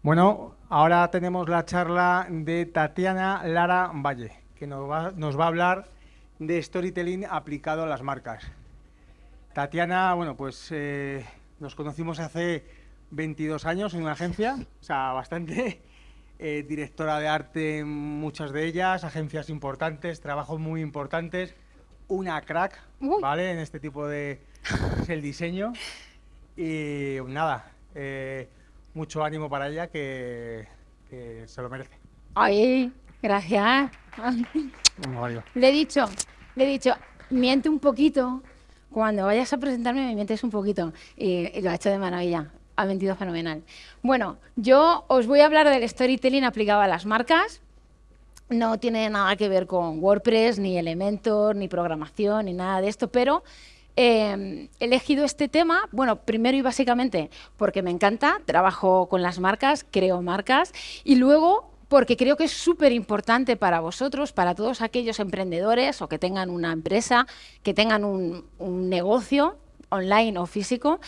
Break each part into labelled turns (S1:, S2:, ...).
S1: Bueno, ahora tenemos la charla de Tatiana Lara Valle, que nos va, nos va a hablar de storytelling aplicado a las marcas. Tatiana, bueno, pues eh, nos conocimos hace 22 años en una agencia, o sea, bastante eh, directora de arte en muchas de ellas, agencias importantes, trabajos muy importantes, una crack,
S2: Uy.
S1: ¿vale? En este tipo de... es el diseño. Y nada, eh, mucho ánimo para ella que, que se lo merece.
S2: Ay, gracias. Le he dicho, le he dicho, miente un poquito. Cuando vayas a presentarme, me mientes un poquito. Y, y lo ha hecho de maravilla. Ha mentido fenomenal. Bueno, yo os voy a hablar del storytelling aplicado a las marcas. No tiene nada que ver con WordPress, ni Elementor, ni programación, ni nada de esto, pero he elegido este tema, bueno, primero y básicamente porque me encanta, trabajo con las marcas, creo marcas, y luego porque creo que es súper importante para vosotros, para todos aquellos emprendedores o que tengan una empresa, que tengan un, un negocio online o físico,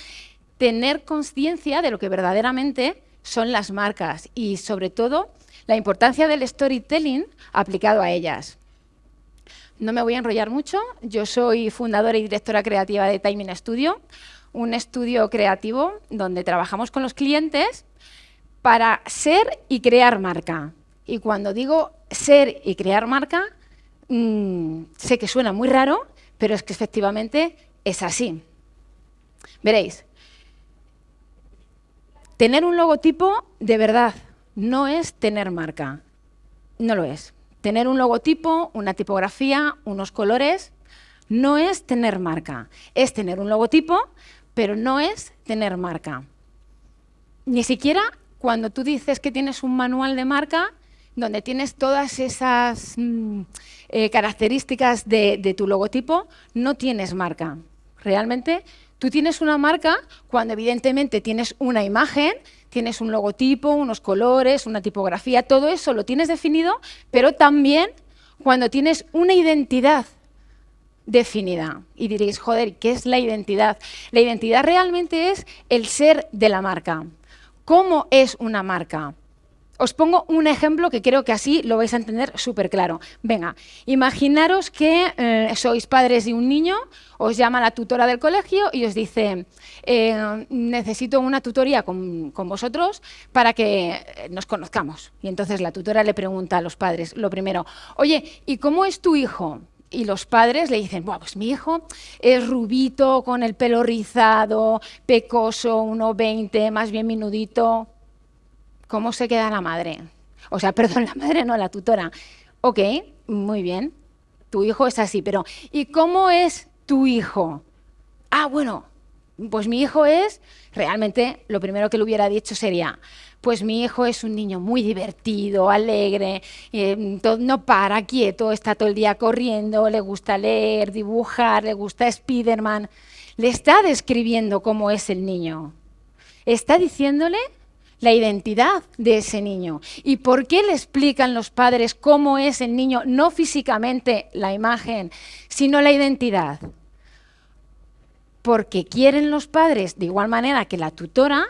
S2: tener conciencia de lo que verdaderamente son las marcas y sobre todo la importancia del storytelling aplicado a ellas. No me voy a enrollar mucho. Yo soy fundadora y directora creativa de Timing Studio, un estudio creativo donde trabajamos con los clientes para ser y crear marca. Y cuando digo ser y crear marca, mmm, sé que suena muy raro, pero es que efectivamente es así. Veréis, tener un logotipo de verdad no es tener marca, no lo es. Tener un logotipo, una tipografía, unos colores, no es tener marca. Es tener un logotipo, pero no es tener marca. Ni siquiera cuando tú dices que tienes un manual de marca, donde tienes todas esas mm, eh, características de, de tu logotipo, no tienes marca. Realmente tú tienes una marca cuando evidentemente tienes una imagen, tienes un logotipo, unos colores, una tipografía, todo eso lo tienes definido, pero también cuando tienes una identidad definida. Y diréis, joder, ¿qué es la identidad? La identidad realmente es el ser de la marca. ¿Cómo es una marca? Os pongo un ejemplo que creo que así lo vais a entender súper claro. Venga, imaginaros que eh, sois padres de un niño, os llama la tutora del colegio y os dice, eh, necesito una tutoría con, con, vosotros para que nos conozcamos. Y entonces la tutora le pregunta a los padres, lo primero, oye, ¿y cómo es tu hijo? Y los padres le dicen, pues mi hijo es rubito, con el pelo rizado, pecoso, 1,20, más bien minudito. ¿Cómo se queda la madre? O sea, perdón, la madre no, la tutora. Ok, muy bien, tu hijo es así, pero ¿y cómo es tu hijo? Ah, bueno, pues mi hijo es, realmente lo primero que le hubiera dicho sería, pues mi hijo es un niño muy divertido, alegre, eh, no para, quieto, está todo el día corriendo, le gusta leer, dibujar, le gusta Spiderman. Le está describiendo cómo es el niño. Está diciéndole la identidad de ese niño. ¿Y por qué le explican los padres cómo es el niño, no físicamente la imagen, sino la identidad? Porque quieren los padres, de igual manera que la tutora,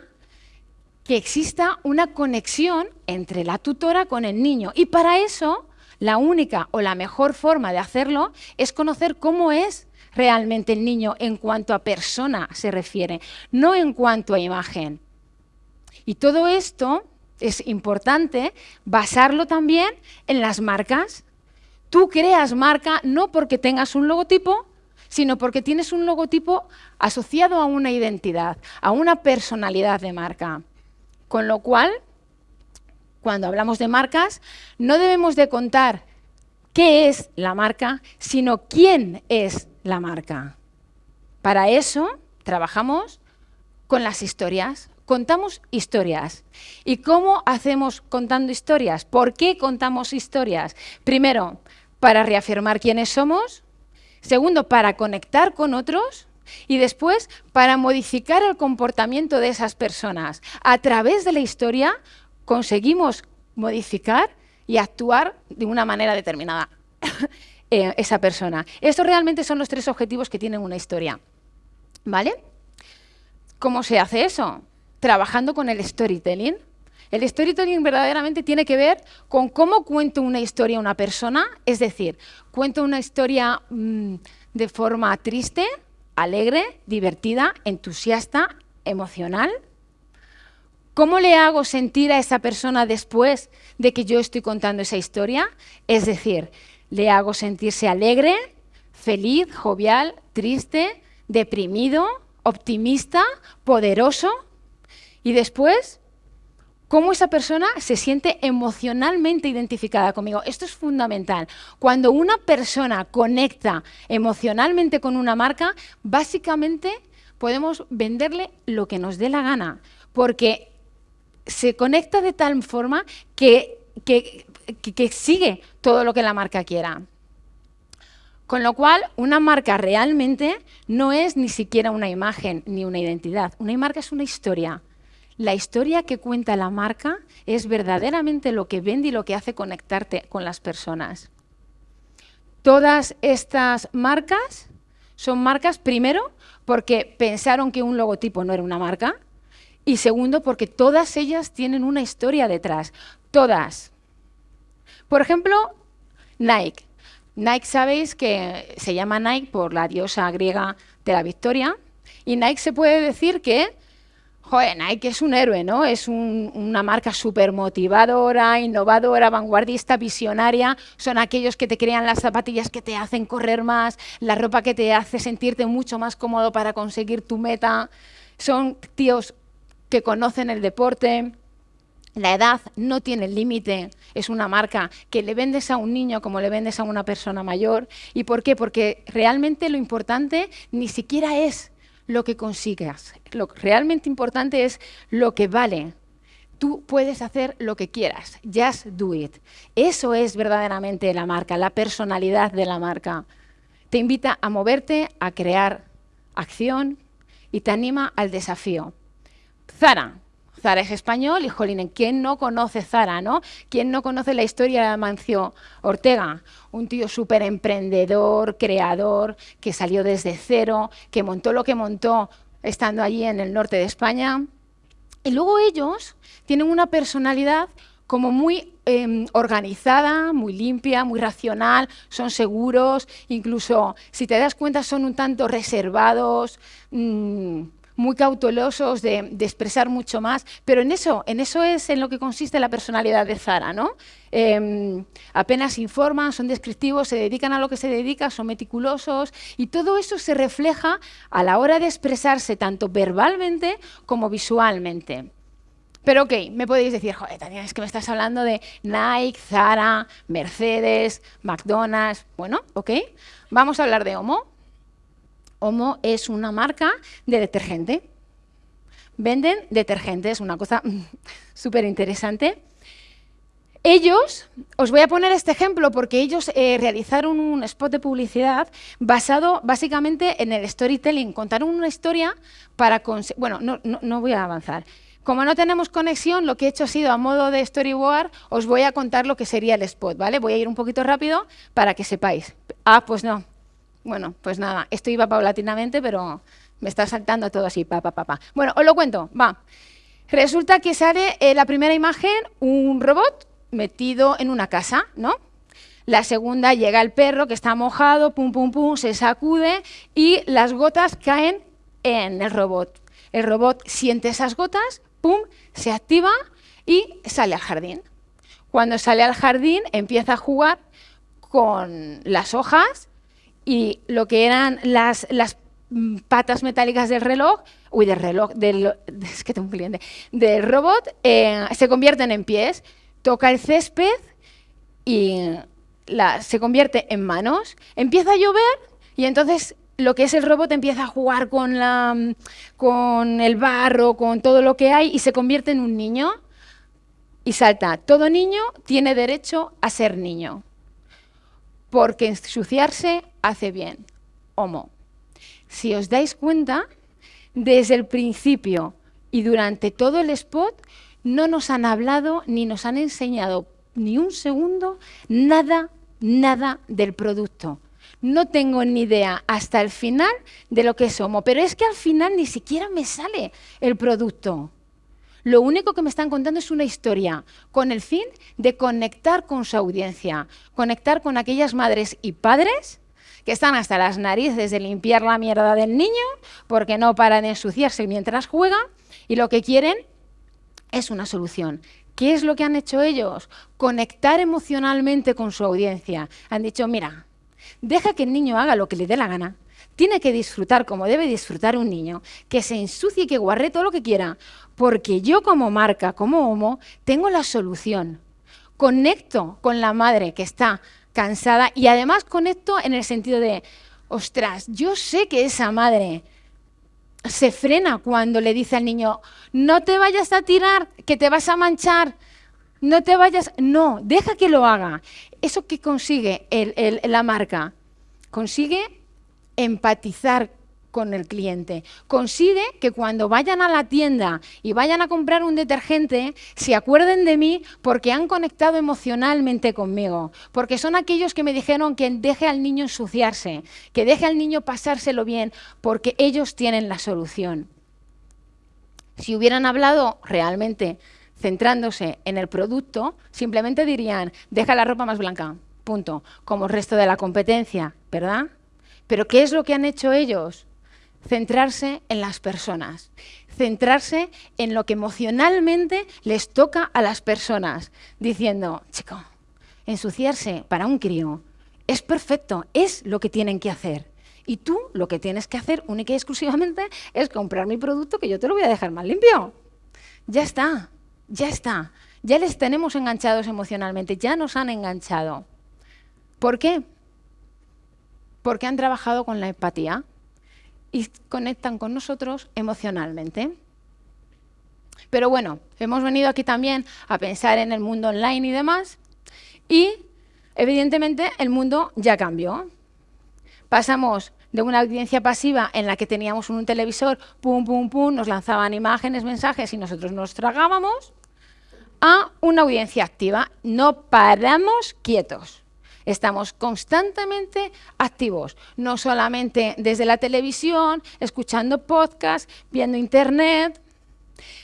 S2: que exista una conexión entre la tutora con el niño. Y para eso, la única o la mejor forma de hacerlo es conocer cómo es realmente el niño en cuanto a persona se refiere, no en cuanto a imagen. Y todo esto es importante basarlo también en las marcas. Tú creas marca no porque tengas un logotipo, sino porque tienes un logotipo asociado a una identidad, a una personalidad de marca. Con lo cual, cuando hablamos de marcas, no debemos de contar qué es la marca, sino quién es la marca. Para eso trabajamos con las historias, contamos historias. ¿Y cómo hacemos contando historias? ¿Por qué contamos historias? Primero, para reafirmar quiénes somos. Segundo, para conectar con otros. Y después, para modificar el comportamiento de esas personas. A través de la historia conseguimos modificar y actuar de una manera determinada eh, esa persona. Estos realmente son los tres objetivos que tienen una historia. ¿Vale? ¿Cómo se hace eso? Trabajando con el storytelling. El storytelling verdaderamente tiene que ver con cómo cuento una historia a una persona, es decir, cuento una historia mm, de forma triste, alegre, divertida, entusiasta, emocional. ¿Cómo le hago sentir a esa persona después de que yo estoy contando esa historia? Es decir, le hago sentirse alegre, feliz, jovial, triste, deprimido, optimista, poderoso. Y después cómo esa persona se siente emocionalmente identificada conmigo. Esto es fundamental. Cuando una persona conecta emocionalmente con una marca, básicamente podemos venderle lo que nos dé la gana, porque se conecta de tal forma que, que, sigue todo lo que la marca quiera. Con lo cual, una marca realmente no es ni siquiera una imagen ni una identidad. Una marca es una historia la historia que cuenta la marca es verdaderamente lo que vende y lo que hace conectarte con las personas. Todas estas marcas son marcas, primero, porque pensaron que un logotipo no era una marca, y segundo, porque todas ellas tienen una historia detrás. Todas. Por ejemplo, Nike. Nike sabéis que se llama Nike por la diosa griega de la victoria, y Nike se puede decir que Joder, Nike es un héroe, ¿no? Es una marca súper motivadora, innovadora, vanguardista, visionaria. Son aquellos que te crean las zapatillas que te hacen correr más, la ropa que te hace sentirte mucho más cómodo para conseguir tu meta. Son tíos que conocen el deporte. La edad no tiene límite, es una marca que le vendes a un niño como le vendes a una persona mayor. ¿Y por qué? Porque realmente lo importante ni siquiera es lo que consigas. Lo realmente importante es lo que vale. Tú puedes hacer lo que quieras. Just do it. Eso es verdaderamente la marca, la personalidad de la marca. Te invita a moverte, a crear acción y te anima al desafío. Zara, Zara es español y, jolín, ¿quién no conoce Zara, no? ¿Quién no conoce la historia de Amancio Ortega? Un tío súper emprendedor, creador, que salió desde cero, que montó lo que montó estando allí en el norte de España. Y luego ellos tienen una personalidad como muy em, organizada, muy limpia, muy racional, son seguros, incluso si te das cuenta son un tanto reservados, mm, muy cautelosos de, expresar mucho más, pero en eso, en eso es en lo que consiste la personalidad de Zara, ¿no? Em, apenas informan, son descriptivos, se dedican a lo que se dedica, son meticulosos y todo eso se refleja a la hora de expresarse tanto verbalmente como visualmente. Pero ok, me podéis decir, joder, Tania, es que me estás hablando de Nike, Zara, Mercedes, McDonald's. Bueno, ok, vamos a hablar de Homo. Homo es una marca de detergente. Venden detergentes, una cosa súper interesante. Ellos, os voy a poner este ejemplo porque ellos eh, realizaron un spot de publicidad basado básicamente en el storytelling. Contaron una historia para... Bueno, no, no voy a avanzar. Como no tenemos conexión, lo que he hecho ha sido a modo de storyboard, os voy a contar lo que sería el spot, ¿vale? Voy a ir un poquito rápido para que sepáis. Ah, pues no, bueno, pues nada, esto iba paulatinamente, pero me está saltando todo así, pa, pa, pa, pa. Bueno, os lo cuento, va. Resulta que sale en la primera imagen un robot metido en una casa, ¿no? La segunda llega el perro que está mojado, pum, pum, pum, se sacude y las gotas caen en el robot. El robot siente esas gotas, pum, se activa y sale al jardín. Cuando sale al jardín empieza a jugar con las hojas y lo que eran las, las mm, patas metálicas del reloj, uy, del reloj, del, es que tengo un cliente, del robot, eh, se convierten en pies, toca el césped y la, se convierte en manos, empieza a llover y entonces lo que es el robot empieza a jugar con, la, con el barro, con todo lo que hay y se convierte en un niño y salta. Todo niño tiene derecho a ser niño porque ensuciarse hace bien. Homo. Si os dais cuenta, desde el principio y durante todo el spot no nos han hablado ni nos han enseñado ni un segundo nada, nada del producto. No tengo ni idea hasta el final de lo que es Homo, pero es que al final ni siquiera me sale el producto. Lo único que me están contando es una historia, con el fin de conectar con su audiencia, conectar con aquellas madres y padres que están hasta las narices de limpiar la mierda del niño porque no paran de ensuciarse mientras juega y lo que quieren es una solución. ¿Qué es lo que han hecho ellos? Conectar emocionalmente con su audiencia. Han dicho, mira, deja que el niño haga lo que le dé la gana. Tiene que disfrutar como debe disfrutar un niño, que se ensucie y que guarre todo lo que quiera, porque yo como marca, como Homo, tengo la solución. Conecto con la madre que está cansada y además conecto en el sentido de, ostras, yo sé que esa madre se frena cuando le dice al niño, no te vayas a tirar, que te vas a manchar, no te vayas, no, deja que lo haga. ¿Eso que consigue la marca? Consigue empatizar con el cliente. Consigue que cuando vayan a la tienda y vayan a comprar un detergente, se acuerden de mí porque han conectado emocionalmente conmigo, porque son aquellos que me dijeron que deje al niño ensuciarse, que deje al niño pasárselo bien, porque ellos tienen la solución. Si hubieran hablado realmente centrándose en el producto, simplemente dirían, deja la ropa más blanca, punto, como el resto de la competencia, ¿verdad? Pero ¿qué es lo que han hecho ellos? centrarse en las personas, centrarse en lo que emocionalmente les toca a las personas, diciendo, chico, ensuciarse para un crío es perfecto, es lo que tienen que hacer. Y tú lo que tienes que hacer única y exclusivamente es comprar mi producto que yo te lo voy a dejar más limpio. Ya está, ya está. Ya les tenemos enganchados emocionalmente, ya nos han enganchado. ¿Por qué? Porque han trabajado con la empatía y conectan con nosotros emocionalmente. Pero bueno, hemos venido aquí también a pensar en el mundo online y demás, y evidentemente el mundo ya cambió. Pasamos de una audiencia pasiva en la que teníamos un televisor, pum, pum, pum, nos lanzaban imágenes, mensajes y nosotros nos tragábamos, a una audiencia activa. No paramos quietos. Estamos constantemente activos, no solamente desde la televisión, escuchando podcasts, viendo internet.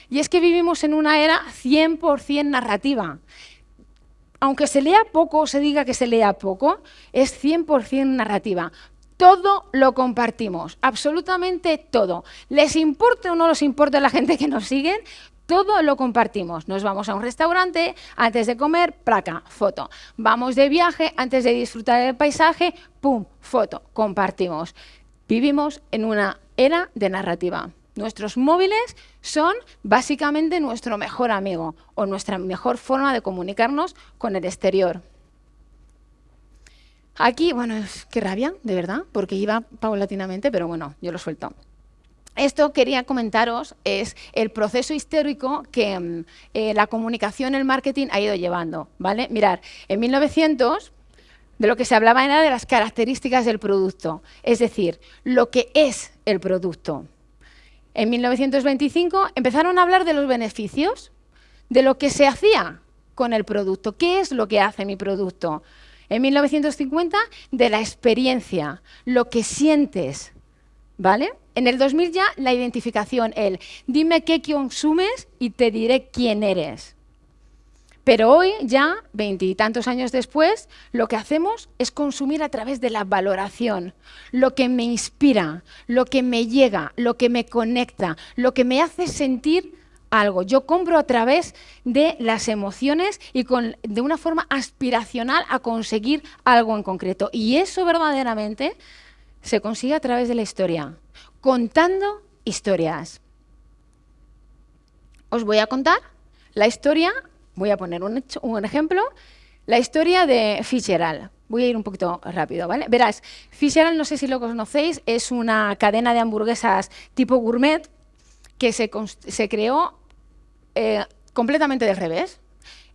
S2: Y es que vivimos en una era 100% narrativa. Aunque se lea poco o se diga que se lea poco, es 100% narrativa. Todo lo compartimos, absolutamente todo. ¿Les importa o no les importa a la gente que nos siguen? Todo lo compartimos. Nos vamos a un restaurante, antes de comer, placa, foto. Vamos de viaje, antes de disfrutar del paisaje, pum, foto, compartimos. Vivimos en una era de narrativa. Nuestros móviles son básicamente nuestro mejor amigo o nuestra mejor forma de comunicarnos con el exterior. Aquí, bueno, qué rabia, de verdad, porque iba paulatinamente, pero bueno, yo lo suelto. Esto quería comentaros es el proceso histórico que mm, eh, la comunicación, el marketing ha ido llevando. ¿vale? Mirad, en 1900 de lo que se hablaba era de las características del producto, es decir, lo que es el producto. En 1925 empezaron a hablar de los beneficios, de lo que se hacía con el producto. ¿Qué es lo que hace mi producto? En 1950, de la experiencia, lo que sientes, ¿vale? En el 2000 ya la identificación, el dime qué consumes y te diré quién eres. Pero hoy, ya, veintitantos años después, lo que hacemos es consumir a través de la valoración, lo que me inspira, lo que me llega, lo que me conecta, lo que me hace sentir algo. Yo compro a través de las emociones y con, de una forma aspiracional a conseguir algo en concreto. Y eso verdaderamente se consigue a través de la historia contando historias. Os voy a contar la historia, voy a poner un, ejemplo, la historia de Fitzgerald. Voy a ir un poquito rápido, ¿vale? Verás, Fitzgerald, no sé si lo conocéis, es una cadena de hamburguesas tipo gourmet que se, creó eh, completamente del revés.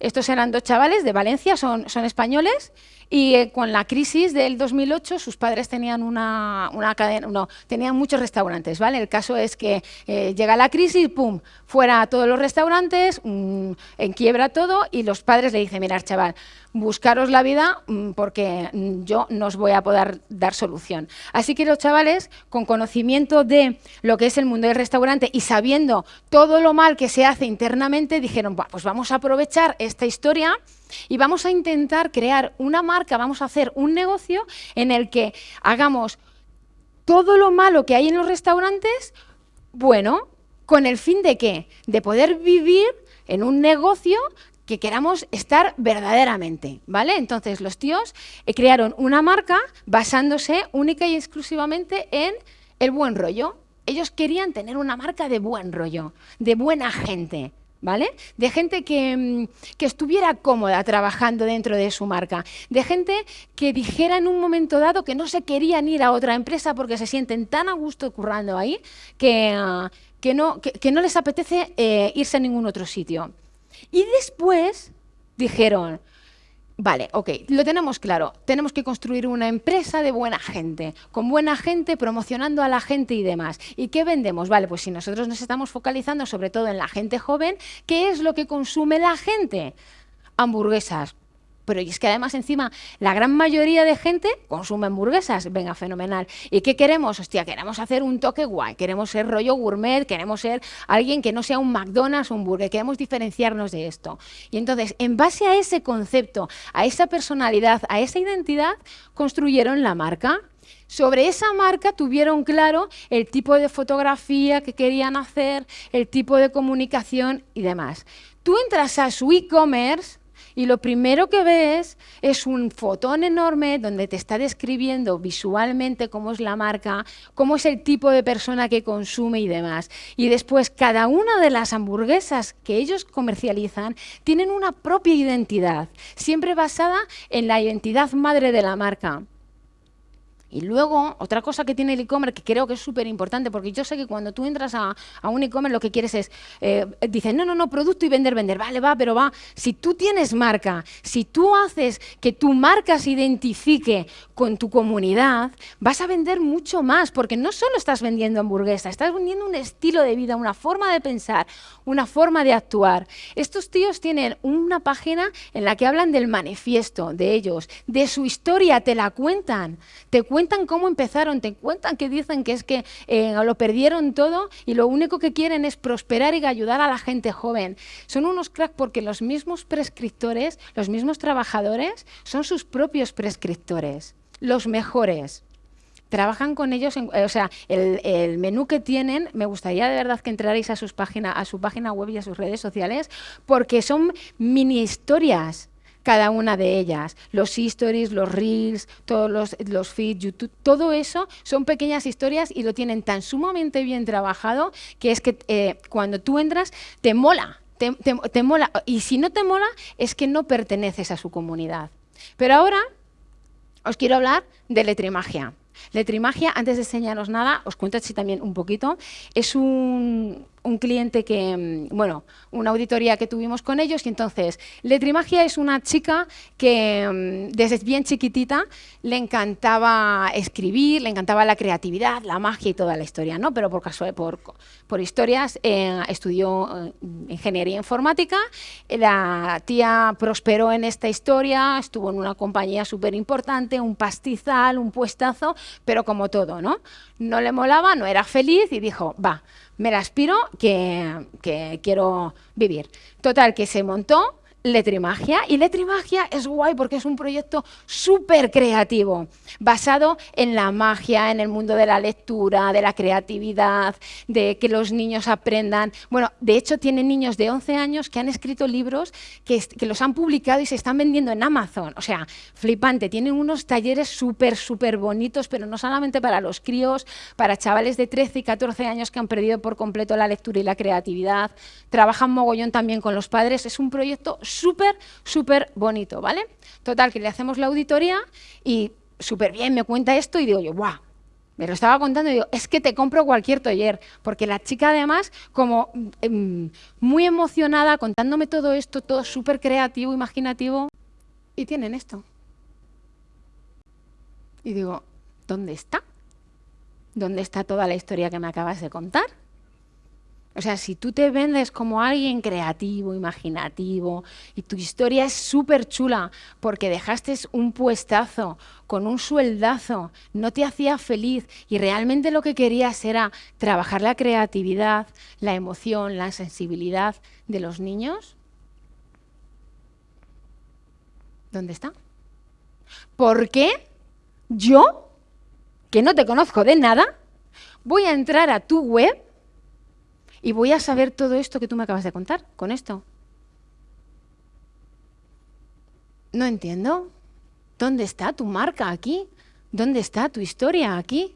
S2: Estos eran dos chavales de Valencia, son españoles, y eh, con la crisis del 2008 sus padres tenían una, una, cadena, no, tenían muchos restaurantes, ¿vale? El caso es que eh, llega la crisis, pum, fuera a todos los restaurantes, mm, en quiebra todo y los padres le dicen, mira, chaval, buscaros la vida mm, porque mm, yo no os voy a poder dar solución. Así que los chavales, con conocimiento de lo que es el mundo del restaurante y sabiendo todo lo mal que se hace internamente, dijeron, pues vamos a aprovechar esta historia y vamos a intentar crear una marca, vamos a hacer un negocio en el que hagamos todo lo malo que hay en los restaurantes, bueno, con el fin de qué? De poder vivir en un negocio que queramos estar verdaderamente, ¿vale? Entonces los tíos eh, crearon una marca basándose única y exclusivamente en el buen rollo. Ellos querían tener una marca de buen rollo, de buena gente, ¿vale? De gente que, mm, que, estuviera cómoda trabajando dentro de su marca, de gente que dijera en un momento dado que no se querían ir a otra empresa porque se sienten tan a gusto currando ahí que, ah, que, no, que, no, les apetece eh, irse a ningún otro sitio. Y después dijeron, vale, ok, lo tenemos claro, tenemos que construir una empresa de buena gente, con buena gente, promocionando a la gente y demás. ¿Y qué vendemos? Vale, pues si nosotros nos estamos focalizando sobre todo en la gente joven, ¿qué es lo que consume la gente? Hamburguesas, pero es que además encima la gran mayoría de gente consume hamburguesas, venga, fenomenal. ¿Y qué queremos? Hostia, queremos hacer un toque guay, queremos ser rollo gourmet, queremos ser alguien que no sea un McDonald's o un burger, queremos diferenciarnos de esto. Y entonces, en base a ese concepto, a esa personalidad, a esa identidad, construyeron la marca. Sobre esa marca tuvieron claro el tipo de fotografía que querían hacer, el tipo de comunicación y demás. Tú entras a su e-commerce y lo primero que ves es un fotón enorme donde te está describiendo visualmente cómo es la marca, cómo es el tipo de persona que consume y demás. Y después cada una de las hamburguesas que ellos comercializan tienen una propia identidad, siempre basada en la identidad madre de la marca. Y luego, otra cosa que tiene el e-commerce que creo que es súper importante, porque yo sé que cuando tú entras a, un e-commerce lo que quieres es, eh, dices, no, no, no, producto y vender, vender, vale, va, pero va, si tú tienes marca, si tú haces que tu marca se identifique con tu comunidad, vas a vender mucho más, porque no solo estás vendiendo hamburguesa, estás vendiendo un estilo de vida, una forma de pensar, una forma de actuar. Estos tíos tienen una página en la que hablan del manifiesto de ellos, de su historia, te la cuentan, te cuentan cuentan cómo empezaron, te cuentan que dicen que es que eh, lo perdieron todo y lo único que quieren es prosperar y ayudar a la gente joven. Son unos cracks porque los mismos prescriptores, los mismos trabajadores, son sus propios prescriptores, los mejores trabajan con ellos, eh, o sea, el, el, menú que tienen, me gustaría de verdad que entrarais a, sus página, a su página web y a sus redes sociales, porque son mini historias cada una de ellas. Los stories, los reels, todos los, los feeds, YouTube, todo eso son pequeñas historias y lo tienen tan sumamente bien trabajado que es que eh, cuando tú entras te mola, te, te mola. Y si no te mola es que no perteneces a su comunidad. Pero ahora os quiero hablar de letrimagia. Letrimagia, antes de enseñaros nada, os cuento así también un poquito. Es un, un cliente que, mm, bueno, una auditoría que tuvimos con ellos y entonces Letrimagia es una chica que mm, desde bien chiquitita le encantaba escribir, le encantaba la creatividad, la magia y toda la historia, ¿no? Pero por caso, por, por historias eh, estudió eh, ingeniería informática, la tía prosperó en esta historia, estuvo en una compañía súper importante, un pastizal, un puestazo, pero como todo, ¿no? No le molaba, no era feliz y dijo, va, me la aspiro que, que quiero vivir. Total, que se montó Letrimagia. Y Letrimagia es guay porque es un proyecto súper creativo, basado en la magia, en el mundo de la lectura, de la creatividad, de que los niños aprendan. Bueno, de hecho tiene niños de 11 años que han escrito libros que, que los han publicado y se están vendiendo en Amazon. O sea, flipante. Tienen unos talleres súper, súper bonitos, pero no solamente para los críos, para chavales de 13 y 14 años que han perdido por completo la lectura y la creatividad. Trabajan mogollón también con los padres. Es un proyecto súper, súper bonito, ¿vale? Total, que le hacemos la auditoría y súper bien me cuenta esto y digo yo, ¡guau! Me lo estaba contando y digo, es que te compro cualquier taller, porque la chica además como em, muy emocionada contándome todo esto, todo súper creativo, imaginativo, y tienen esto. Y digo, ¿dónde está? ¿Dónde está toda la historia que me acabas de contar? O sea, si tú te vendes como alguien creativo, imaginativo, y tu historia es súper chula porque dejaste un puestazo con un sueldazo, no te hacía feliz y realmente lo que querías era trabajar la creatividad, la emoción, la sensibilidad de los niños, ¿dónde está? ¿Por qué yo, que no te conozco de nada, voy a entrar a tu web y voy a saber todo esto que tú me acabas de contar con esto. No entiendo. ¿Dónde está tu marca aquí? ¿Dónde está tu historia aquí?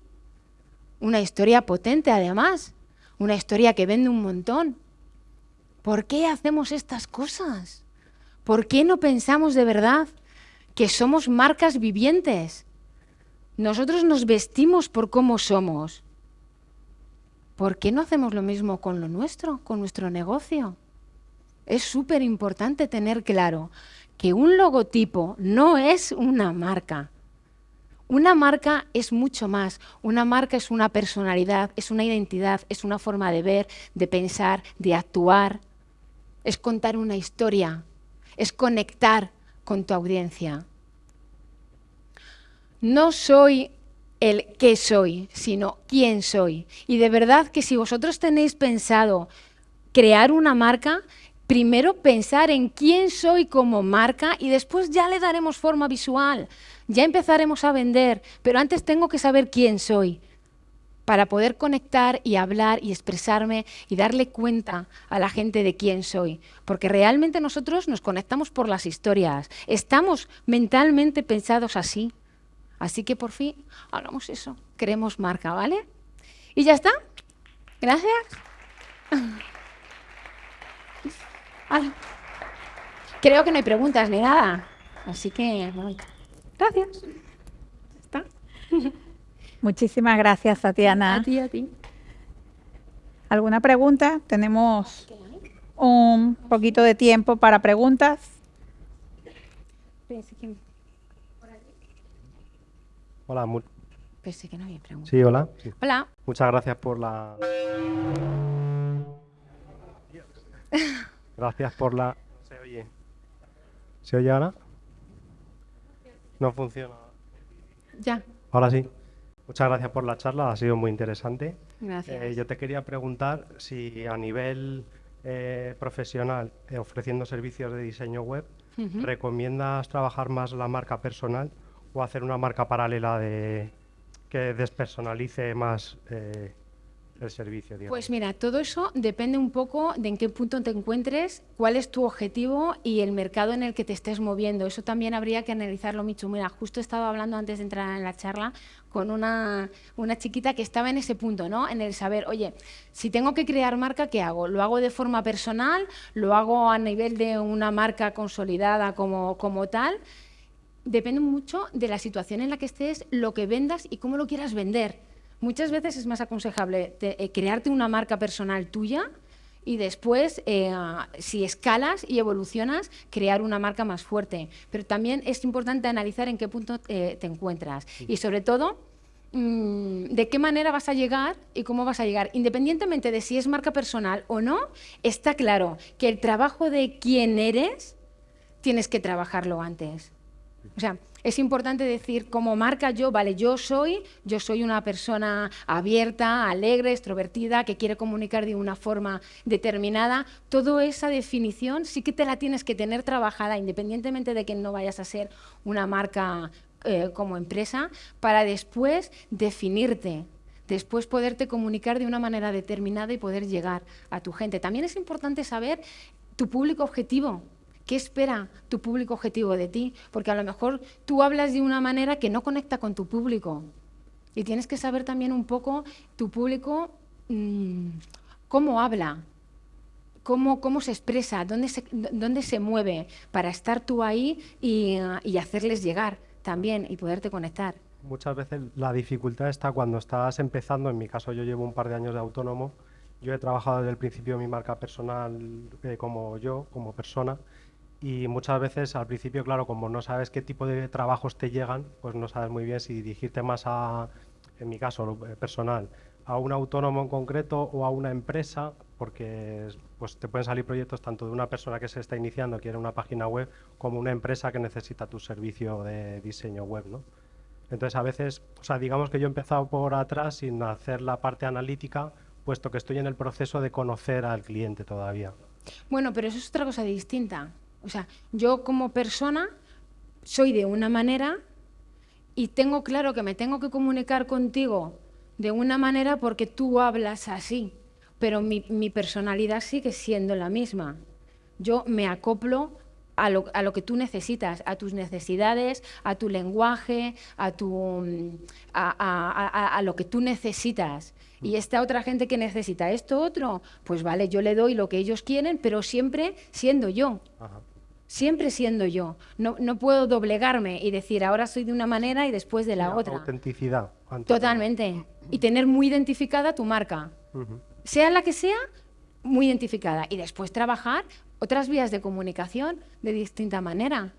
S2: Una historia potente además, una historia que vende un montón. ¿Por qué hacemos estas cosas? ¿Por qué no pensamos de verdad que somos marcas vivientes? Nosotros nos vestimos por cómo somos. ¿Por qué no hacemos lo mismo con lo nuestro, con nuestro negocio? Es súper importante tener claro que un logotipo no es una marca. Una marca es mucho más. Una marca es una personalidad, es una identidad, es una forma de ver, de pensar, de actuar. Es contar una historia, es conectar con tu audiencia. No soy el qué soy, sino quién soy. Y de verdad que si vosotros tenéis pensado crear una marca, primero pensar en quién soy como marca y después ya le daremos forma visual. Ya empezaremos a vender, pero antes tengo que saber quién soy para poder conectar y hablar y expresarme y darle cuenta a la gente de quién soy. Porque realmente nosotros nos conectamos por las historias. Estamos mentalmente pensados así. Así que por fin hagamos eso. Queremos marca, ¿vale? Y ya está. Gracias. Creo que no hay preguntas ni nada. Así que, gracias. ¿Está?
S3: Muchísimas gracias, Tatiana.
S2: A ti, a ti.
S3: ¿Alguna pregunta? Tenemos un poquito de tiempo para preguntas.
S4: Hola.
S2: Pensé que no había preguntas.
S4: Sí, hola.
S2: Hola.
S4: Muchas gracias por la... Gracias por la... ¿Se oye? ¿Se oye ahora? No funciona.
S2: Ya.
S4: Ahora sí. Muchas gracias por la charla, ha sido muy interesante.
S2: Gracias.
S4: Eh, yo te quería preguntar si a nivel eh, profesional, eh, ofreciendo servicios de diseño web. ¿recomiendas trabajar más la marca personal o hacer una marca paralela de que despersonalice más eh, el servicio? digamos?
S2: Pues mira, todo eso depende un poco de en qué punto te encuentres, cuál es tu objetivo y el mercado en el que te estés moviendo. Eso también habría que analizarlo, Michu. Mira, justo estaba hablando antes de entrar en la charla con una, una chiquita que estaba en ese punto, ¿no? En el saber, oye, si tengo que crear marca, ¿qué hago? ¿Lo hago de forma personal? ¿Lo hago a nivel de una marca consolidada como, como tal? Depende mucho de la situación en la que estés, lo que vendas y cómo lo quieras vender. Muchas veces es más aconsejable te- eh, crearte una marca personal tuya y después, eh, si escalas y evolucionas, crear una marca más fuerte. Pero también es importante analizar en qué punto eh, te encuentras y sobre todo mm, de qué manera vas a llegar y cómo vas a llegar. Independientemente de si es marca personal o no, está claro que el trabajo de quién eres tienes que trabajarlo antes. O sea, es importante decir, como marca yo, vale, yo soy, yo soy una persona abierta, alegre, extrovertida, que quiere comunicar de una forma determinada. Toda esa definición sí que te la tienes que tener trabajada, independientemente de que no vayas a ser una marca eh, como empresa, para después definirte, después poderte comunicar de una manera determinada y poder llegar a tu gente. También es importante saber tu público objetivo. ¿Qué espera tu público objetivo de ti? Porque a lo mejor tú hablas de una manera que no conecta con tu público. Y tienes que saber también un poco tu público mm, cómo habla, cómo, cómo se expresa, dónde se, dónde se mueve, para estar tú ahí y, y hacerles llegar también y poderte conectar.
S4: Muchas veces la dificultad está cuando estás empezando, en mi caso yo llevo un par de años de autónomo, yo he trabajado desde el principio mi marca personal eh, como yo, como persona, y muchas veces al principio, claro, como no sabes qué tipo de trabajos te llegan, pues no sabes muy bien si dirigirte más a, en mi caso eh, personal, a un autónomo en concreto o a una empresa, porque pues te pueden salir proyectos tanto de una persona que se está iniciando, quiere una página web, como una empresa que necesita tu servicio de diseño web, ¿no? Entonces a veces, o sea, digamos que yo he empezado por atrás sin hacer la parte analítica, puesto que estoy en el proceso de conocer al cliente todavía.
S2: Bueno, pero eso es otra cosa distinta. O sea, yo como persona soy de una manera y tengo claro que me tengo que comunicar contigo de una manera porque tú hablas así, pero mi, personalidad sigue siendo la misma. Yo me acoplo a lo, a que tú necesitas, a tus necesidades, a tu lenguaje, a, tu, a, a, lo que tú necesitas. Y esta otra gente que necesita esto otro, pues vale, yo le doy lo que ellos quieren, pero siempre siendo yo. Ajá siempre siendo yo. No, no, puedo doblegarme y decir ahora soy de una manera y después de la otra.
S4: Autenticidad.
S2: Totalmente. Y tener muy identificada tu marca. Sea la que sea, muy identificada. Y después trabajar otras vías de comunicación de distinta manera.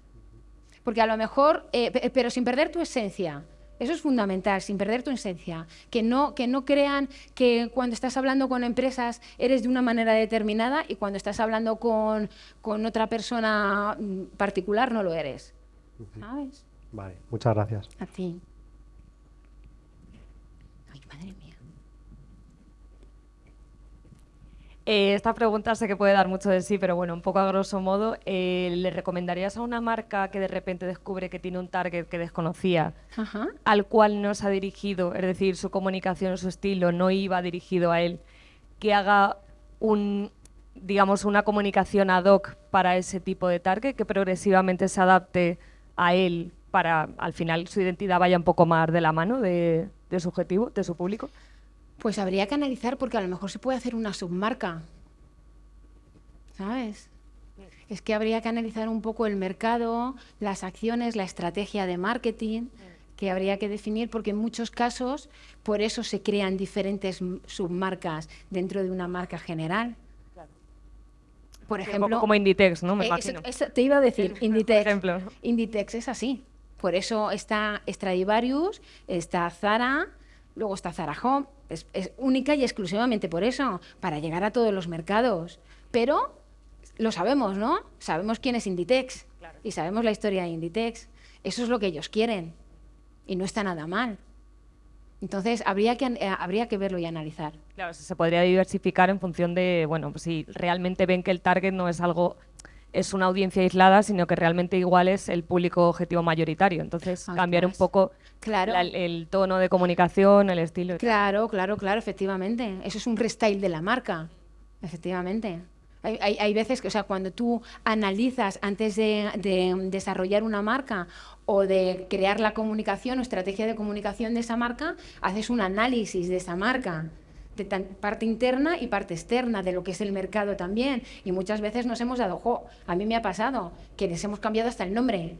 S2: Porque a lo mejor, eh, pero sin perder tu esencia. Eso es fundamental, sin perder tu esencia. Que no, que no crean que cuando estás hablando con empresas eres de una manera determinada y cuando estás hablando con, con otra persona particular no lo eres. ¿Sabes?
S4: Vale, muchas gracias.
S2: A ti. Ay, madre mía.
S5: Eh, esta pregunta sé que puede dar mucho de sí, pero bueno, un poco a grosso modo, eh, ¿le recomendarías a una marca que de repente descubre que tiene un target que desconocía, al cual no se ha dirigido, es decir, su comunicación, su estilo no iba dirigido a él, que haga un, digamos, una comunicación ad hoc para ese tipo de target, que progresivamente se adapte a él para, al final, su identidad vaya un poco más de la mano de, de su objetivo, de su público?
S2: Pues habría que analizar porque a lo mejor se puede hacer una submarca. ¿Sabes? Es que habría que analizar un poco el mercado, las acciones, la estrategia de marketing que habría que definir porque en muchos casos por eso se crean diferentes submarcas dentro de una marca general. Por ejemplo,
S5: como Inditex, ¿no?
S2: Me eh, te iba a decir, Inditex. Inditex es así. Por eso está Stradivarius, está Zara, luego está Zara Home, es, única y exclusivamente por eso, para llegar a todos los mercados. Pero lo sabemos, ¿no? Sabemos quién es Inditex y sabemos la historia de Inditex. Eso es lo que ellos quieren y no está nada mal. Entonces, habría que, eh, habría que verlo y analizar.
S5: Claro, se podría diversificar en función de, bueno, pues si realmente ven que el target no es algo es una audiencia aislada, sino que realmente igual es el público objetivo mayoritario. Entonces, cambiar un poco claro. el tono de comunicación, el estilo.
S2: Claro, claro, claro, efectivamente. Eso es un restyle de la marca, efectivamente. Hay, hay, veces que, o sea, cuando tú analizas antes de, de, desarrollar una marca o de crear la comunicación o estrategia de comunicación de esa marca, haces un análisis de esa marca de parte interna y parte externa de lo que es el mercado también. Y muchas veces nos hemos dado, jo, a mí me ha pasado que les hemos cambiado hasta el nombre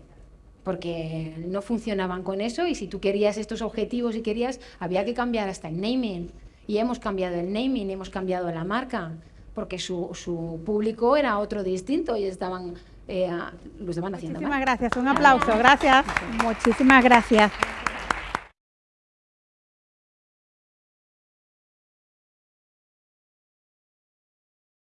S2: porque no funcionaban con eso y si tú querías estos objetivos y querías, había que cambiar hasta el naming. Y hemos cambiado el naming, hemos cambiado la marca, porque su, su público era otro distinto y estaban, eh, lo estaban haciendo
S3: Muchísimas gracias, un aplauso, gracias. Muchísimas gracias.